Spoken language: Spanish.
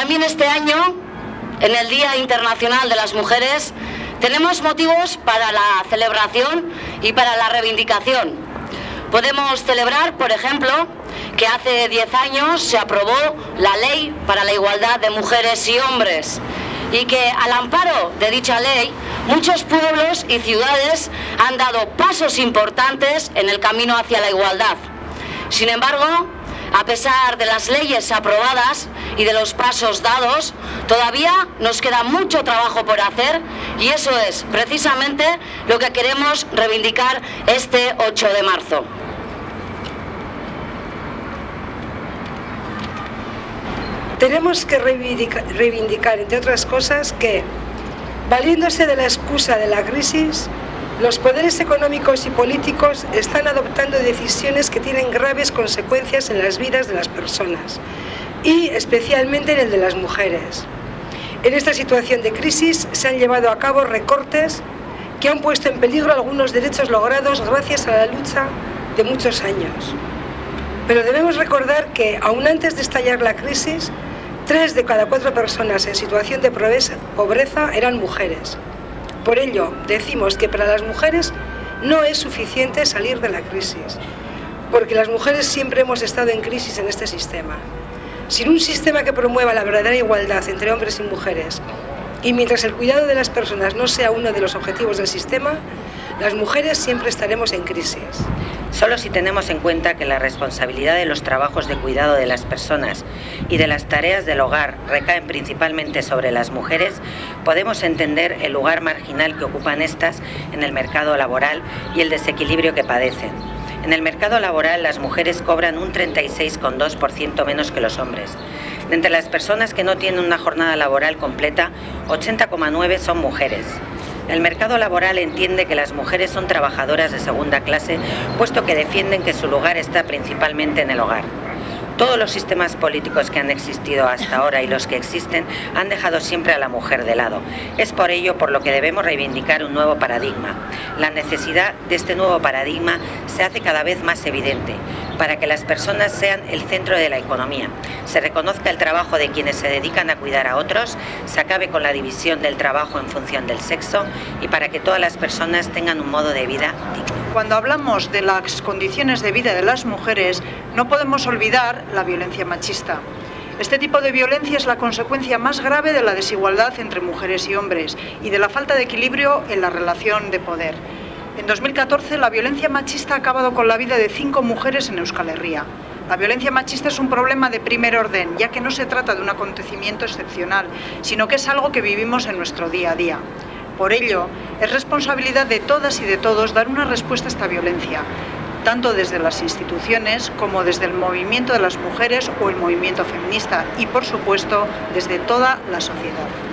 También este año, en el Día Internacional de las Mujeres, tenemos motivos para la celebración y para la reivindicación. Podemos celebrar, por ejemplo, que hace 10 años se aprobó la Ley para la Igualdad de Mujeres y Hombres y que al amparo de dicha ley muchos pueblos y ciudades han dado pasos importantes en el camino hacia la igualdad. Sin embargo, a pesar de las leyes aprobadas y de los pasos dados, todavía nos queda mucho trabajo por hacer y eso es precisamente lo que queremos reivindicar este 8 de marzo. Tenemos que reivindicar, entre otras cosas, que, valiéndose de la excusa de la crisis, los poderes económicos y políticos están adoptando decisiones que tienen graves consecuencias en las vidas de las personas y especialmente en el de las mujeres. En esta situación de crisis se han llevado a cabo recortes que han puesto en peligro algunos derechos logrados gracias a la lucha de muchos años. Pero debemos recordar que, aún antes de estallar la crisis, tres de cada cuatro personas en situación de pobreza eran mujeres. Por ello, decimos que para las mujeres no es suficiente salir de la crisis, porque las mujeres siempre hemos estado en crisis en este sistema. Sin un sistema que promueva la verdadera igualdad entre hombres y mujeres, y mientras el cuidado de las personas no sea uno de los objetivos del sistema, las mujeres siempre estaremos en crisis. Solo si tenemos en cuenta que la responsabilidad de los trabajos de cuidado de las personas y de las tareas del hogar recaen principalmente sobre las mujeres, podemos entender el lugar marginal que ocupan estas en el mercado laboral y el desequilibrio que padecen. En el mercado laboral las mujeres cobran un 36,2% menos que los hombres. De entre las personas que no tienen una jornada laboral completa, 80,9 son mujeres. El mercado laboral entiende que las mujeres son trabajadoras de segunda clase, puesto que defienden que su lugar está principalmente en el hogar. Todos los sistemas políticos que han existido hasta ahora y los que existen han dejado siempre a la mujer de lado. Es por ello por lo que debemos reivindicar un nuevo paradigma. La necesidad de este nuevo paradigma se hace cada vez más evidente para que las personas sean el centro de la economía, se reconozca el trabajo de quienes se dedican a cuidar a otros, se acabe con la división del trabajo en función del sexo y para que todas las personas tengan un modo de vida digno. Cuando hablamos de las condiciones de vida de las mujeres, no podemos olvidar la violencia machista. Este tipo de violencia es la consecuencia más grave de la desigualdad entre mujeres y hombres y de la falta de equilibrio en la relación de poder. En 2014, la violencia machista ha acabado con la vida de cinco mujeres en Euskal Herria. La violencia machista es un problema de primer orden, ya que no se trata de un acontecimiento excepcional, sino que es algo que vivimos en nuestro día a día. Por ello, es responsabilidad de todas y de todos dar una respuesta a esta violencia, tanto desde las instituciones como desde el movimiento de las mujeres o el movimiento feminista y, por supuesto, desde toda la sociedad.